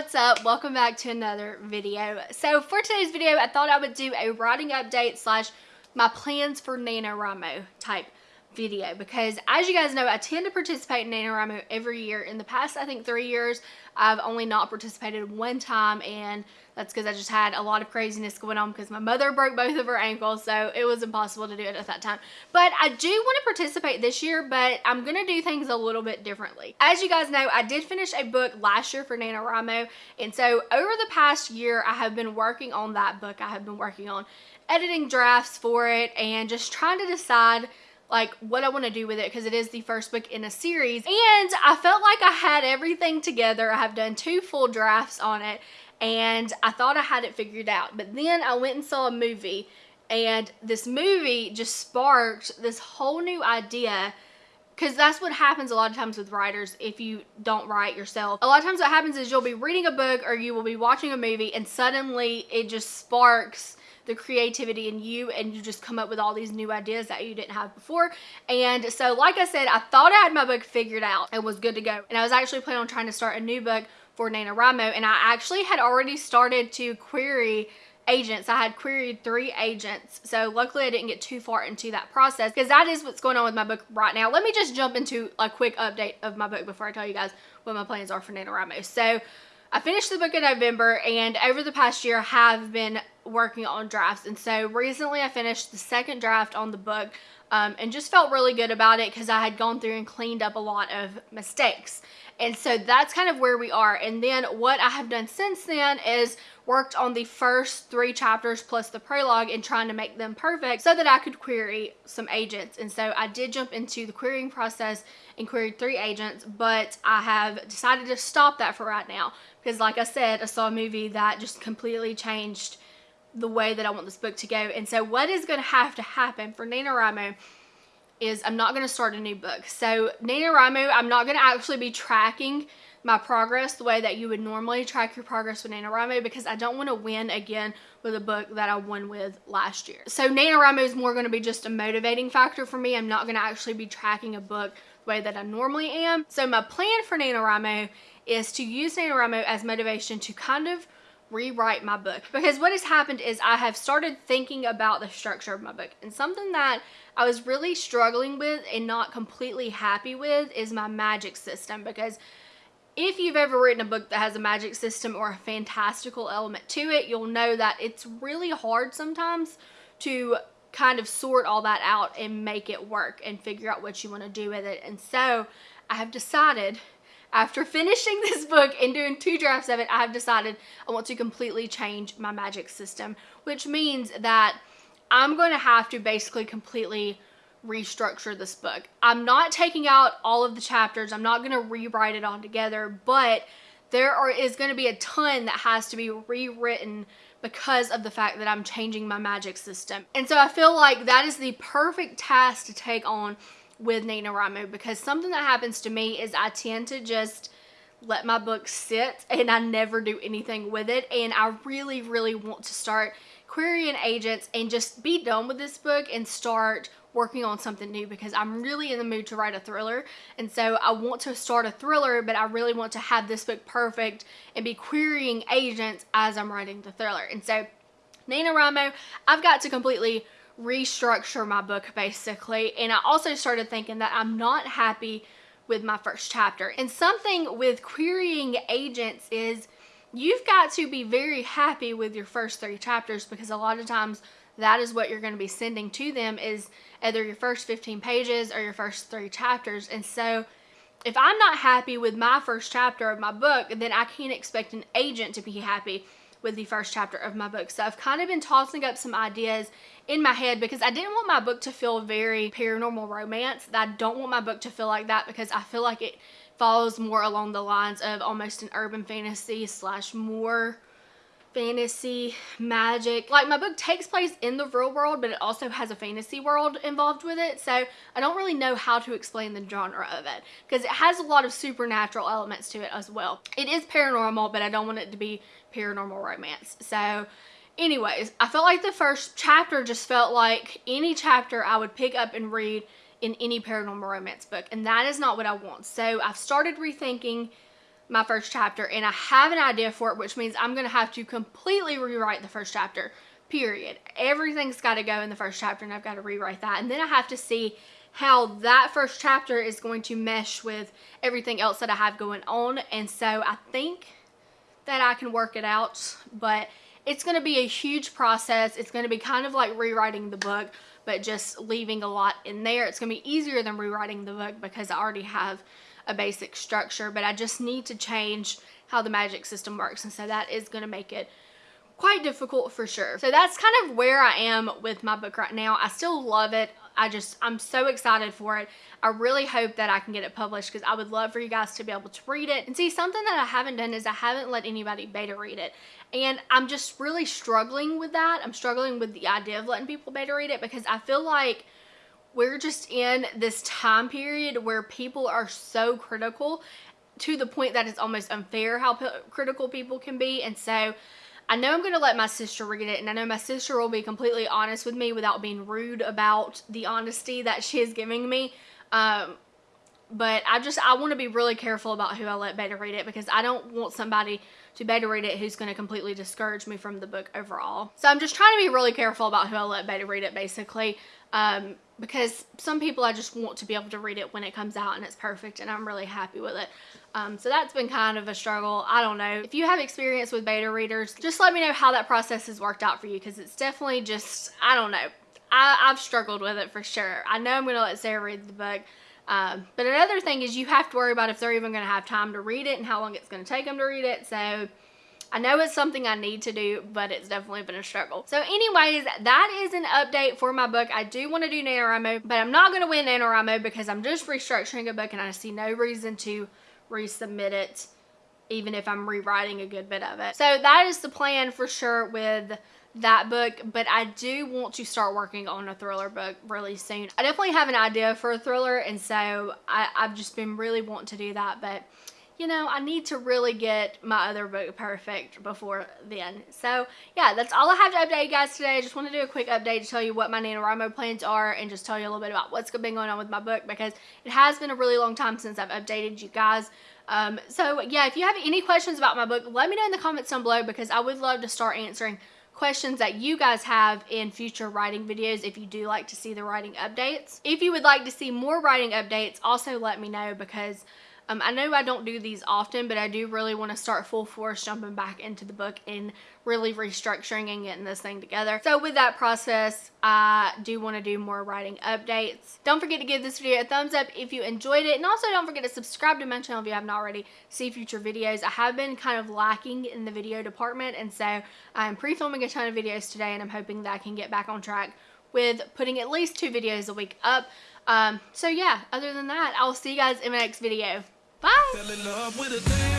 what's up? Welcome back to another video. So for today's video i thought i would do a writing update slash my plans for NaNoWriMo type video because as you guys know I tend to participate in NaNoWriMo every year. In the past I think three years I've only not participated one time and that's because I just had a lot of craziness going on because my mother broke both of her ankles so it was impossible to do it at that time. But I do want to participate this year but I'm going to do things a little bit differently. As you guys know I did finish a book last year for NaNoWriMo and so over the past year I have been working on that book. I have been working on editing drafts for it and just trying to decide like what I want to do with it because it is the first book in a series and I felt like I had everything together. I have done two full drafts on it and I thought I had it figured out but then I went and saw a movie and this movie just sparked this whole new idea because that's what happens a lot of times with writers if you don't write yourself. A lot of times what happens is you'll be reading a book or you will be watching a movie and suddenly it just sparks the creativity in you and you just come up with all these new ideas that you didn't have before. And so like I said, I thought I had my book figured out and was good to go. And I was actually planning on trying to start a new book for NaNoWriMo and I actually had already started to query agents. I had queried three agents. So luckily I didn't get too far into that process because that is what's going on with my book right now. Let me just jump into a quick update of my book before I tell you guys what my plans are for NaNoWriMo. So I finished the book in November and over the past year have been working on drafts. And so recently I finished the second draft on the book um, and just felt really good about it because I had gone through and cleaned up a lot of mistakes. And so that's kind of where we are. And then what I have done since then is worked on the first three chapters plus the prologue and trying to make them perfect so that I could query some agents. And so I did jump into the querying process and queried three agents, but I have decided to stop that for right now because like I said, I saw a movie that just completely changed the way that I want this book to go. And so what is going to have to happen for NaNoWriMo is I'm not going to start a new book. So NaNoWriMo, I'm not going to actually be tracking my progress the way that you would normally track your progress with NaNoWriMo because I don't want to win again with a book that I won with last year. So NaNoWriMo is more going to be just a motivating factor for me. I'm not going to actually be tracking a book the way that I normally am. So my plan for NaNoWriMo is to use NaNoWriMo as motivation to kind of rewrite my book. Because what has happened is I have started thinking about the structure of my book. And something that I was really struggling with and not completely happy with is my magic system. Because if you've ever written a book that has a magic system or a fantastical element to it, you'll know that it's really hard sometimes to kind of sort all that out and make it work and figure out what you want to do with it. And so I have decided after finishing this book and doing two drafts of it, I have decided I want to completely change my magic system, which means that I'm going to have to basically completely restructure this book. I'm not taking out all of the chapters. I'm not going to rewrite it all together, but there are, is going to be a ton that has to be rewritten because of the fact that I'm changing my magic system. And so I feel like that is the perfect task to take on with NaNoWriMo because something that happens to me is I tend to just let my book sit and I never do anything with it. And I really really want to start querying agents and just be done with this book and start working on something new because I'm really in the mood to write a thriller. And so I want to start a thriller but I really want to have this book perfect and be querying agents as I'm writing the thriller. And so NaNoWriMo I've got to completely restructure my book basically. And I also started thinking that I'm not happy with my first chapter. And something with querying agents is you've got to be very happy with your first three chapters because a lot of times that is what you're going to be sending to them is either your first 15 pages or your first three chapters. And so if I'm not happy with my first chapter of my book then I can't expect an agent to be happy with the first chapter of my book. So I've kind of been tossing up some ideas in my head because I didn't want my book to feel very paranormal romance. I don't want my book to feel like that because I feel like it follows more along the lines of almost an urban fantasy slash more fantasy, magic. Like my book takes place in the real world, but it also has a fantasy world involved with it. So I don't really know how to explain the genre of it because it has a lot of supernatural elements to it as well. It is paranormal, but I don't want it to be paranormal romance. So anyways, I felt like the first chapter just felt like any chapter I would pick up and read in any paranormal romance book. And that is not what I want. So I've started rethinking my first chapter and I have an idea for it, which means I'm going to have to completely rewrite the first chapter, period. Everything's got to go in the first chapter and I've got to rewrite that. And then I have to see how that first chapter is going to mesh with everything else that I have going on. And so I think that I can work it out, but it's going to be a huge process. It's going to be kind of like rewriting the book, but just leaving a lot in there. It's going to be easier than rewriting the book because I already have a basic structure, but I just need to change how the magic system works. And so that is going to make it quite difficult for sure. So that's kind of where I am with my book right now. I still love it. I just, I'm so excited for it. I really hope that I can get it published because I would love for you guys to be able to read it. And see, something that I haven't done is I haven't let anybody beta read it. And I'm just really struggling with that. I'm struggling with the idea of letting people beta read it because I feel like we're just in this time period where people are so critical to the point that it's almost unfair how critical people can be. And so I know I'm going to let my sister read it, and I know my sister will be completely honest with me without being rude about the honesty that she is giving me. Um, but I just, I want to be really careful about who I let beta read it because I don't want somebody to beta read it who's going to completely discourage me from the book overall. So I'm just trying to be really careful about who I let beta read it basically um, because some people I just want to be able to read it when it comes out and it's perfect and I'm really happy with it. Um, so that's been kind of a struggle. I don't know. If you have experience with beta readers, just let me know how that process has worked out for you because it's definitely just, I don't know. I, have struggled with it for sure. I know I'm going to let Sarah read the book. Um, but another thing is you have to worry about if they're even going to have time to read it and how long it's going to take them to read it. So I know it's something I need to do, but it's definitely been a struggle. So anyways, that is an update for my book. I do want to do NaNoWriMo, but I'm not going to win NaNoWriMo because I'm just restructuring a book and I see no reason to resubmit it even if I'm rewriting a good bit of it. So that is the plan for sure with that book, but I do want to start working on a thriller book really soon. I definitely have an idea for a thriller, and so I, have just been really wanting to do that, but you know, I need to really get my other book perfect before then. So, yeah, that's all I have to update you guys today. I just want to do a quick update to tell you what my NaNoWriMo plans are and just tell you a little bit about what's been going on with my book because it has been a really long time since I've updated you guys. Um, so, yeah, if you have any questions about my book, let me know in the comments down below because I would love to start answering questions that you guys have in future writing videos if you do like to see the writing updates. If you would like to see more writing updates, also let me know because um, I know I don't do these often, but I do really want to start full force jumping back into the book and really restructuring and getting this thing together. So with that process, I do want to do more writing updates. Don't forget to give this video a thumbs up if you enjoyed it. And also don't forget to subscribe to my channel if you haven't already. See future videos. I have been kind of lacking in the video department. And so I'm pre-filming a ton of videos today and I'm hoping that I can get back on track with putting at least two videos a week up. Um, so yeah, other than that, I'll see you guys in my next video. Bye.